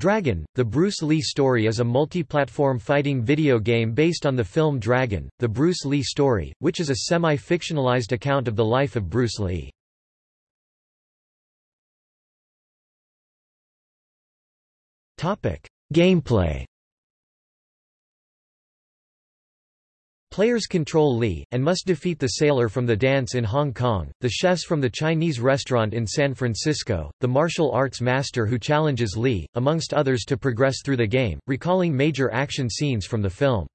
Dragon, the Bruce Lee story is a multi-platform fighting video game based on the film Dragon, the Bruce Lee story, which is a semi-fictionalized account of the life of Bruce Lee. Gameplay Players control Lee, and must defeat the sailor from the dance in Hong Kong, the chefs from the Chinese restaurant in San Francisco, the martial arts master who challenges Lee, amongst others to progress through the game, recalling major action scenes from the film.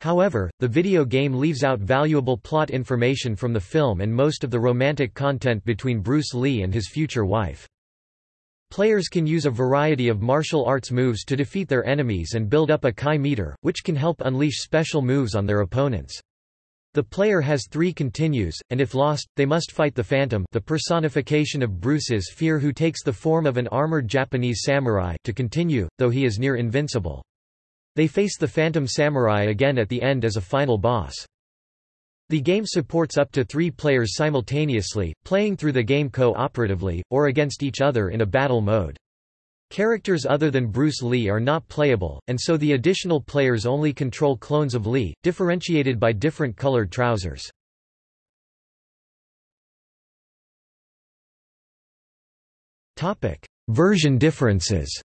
However, the video game leaves out valuable plot information from the film and most of the romantic content between Bruce Lee and his future wife. Players can use a variety of martial arts moves to defeat their enemies and build up a Chi meter, which can help unleash special moves on their opponents. The player has three continues, and if lost, they must fight the Phantom the personification of Bruce's fear who takes the form of an armored Japanese samurai to continue, though he is near invincible. They face the Phantom Samurai again at the end as a final boss. The game supports up to three players simultaneously, playing through the game co-operatively, or against each other in a battle mode. Characters other than Bruce Lee are not playable, and so the additional players only control clones of Lee, differentiated by different colored trousers. Version differences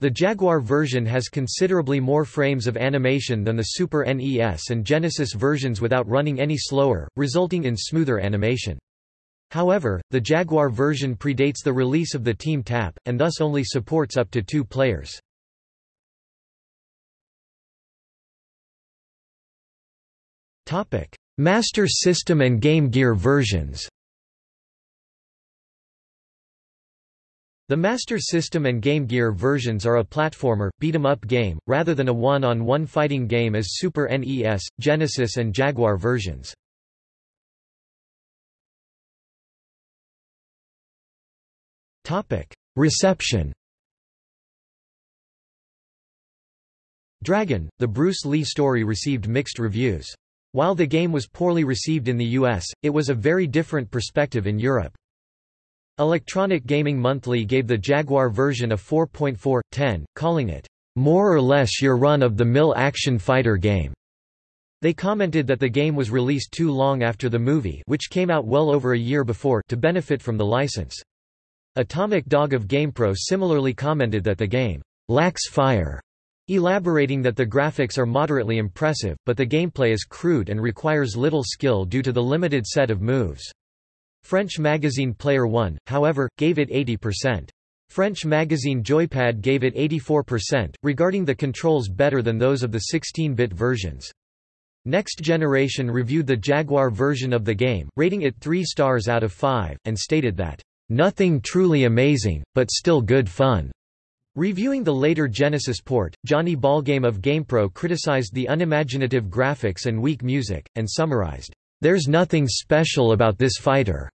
The Jaguar version has considerably more frames of animation than the Super NES and Genesis versions without running any slower, resulting in smoother animation. However, the Jaguar version predates the release of the Team Tap, and thus only supports up to two players. Master System and Game Gear versions The Master System and Game Gear versions are a platformer, beat-em-up game, rather than a one-on-one -on -one fighting game as Super NES, Genesis and Jaguar versions. Reception Dragon, the Bruce Lee story received mixed reviews. While the game was poorly received in the US, it was a very different perspective in Europe. Electronic Gaming Monthly gave the Jaguar version a 4.4/10, calling it, "...more or less your run-of-the-mill action fighter game." They commented that the game was released too long after the movie which came out well over a year before to benefit from the license. Atomic Dog of GamePro similarly commented that the game, "...lacks fire." elaborating that the graphics are moderately impressive, but the gameplay is crude and requires little skill due to the limited set of moves. French magazine Player One, however, gave it 80%. French magazine Joypad gave it 84%, regarding the controls better than those of the 16-bit versions. Next Generation reviewed the Jaguar version of the game, rating it 3 stars out of 5, and stated that, "...nothing truly amazing, but still good fun." Reviewing the later Genesis port, Johnny Ballgame of GamePro criticized the unimaginative graphics and weak music, and summarized, "...there's nothing special about this fighter."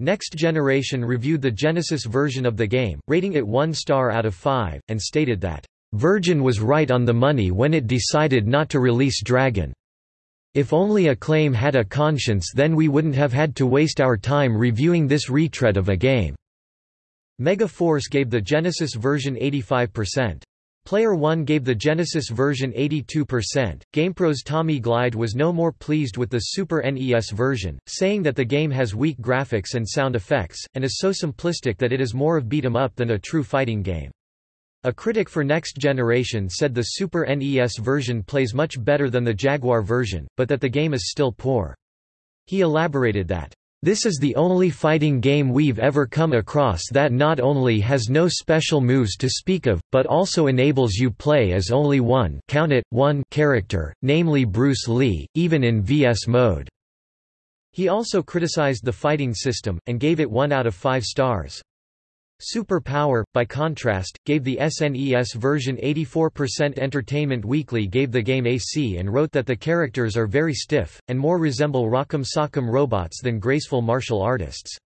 Next Generation reviewed the Genesis version of the game, rating it 1 star out of 5, and stated that, "...Virgin was right on the money when it decided not to release Dragon. If only Acclaim had a conscience then we wouldn't have had to waste our time reviewing this retread of a game." Mega Force gave the Genesis version 85%. Player One gave the Genesis version 82%. GamePro's Tommy Glide was no more pleased with the Super NES version, saying that the game has weak graphics and sound effects, and is so simplistic that it is more of beat 'em up than a true fighting game. A critic for Next Generation said the Super NES version plays much better than the Jaguar version, but that the game is still poor. He elaborated that, this is the only fighting game we've ever come across that not only has no special moves to speak of, but also enables you play as only one count it, one character, namely Bruce Lee, even in VS mode." He also criticized the fighting system, and gave it 1 out of 5 stars. Super Power, by contrast, gave the SNES version 84% Entertainment Weekly gave the game a C and wrote that the characters are very stiff, and more resemble Rock'em Sock'em robots than graceful martial artists.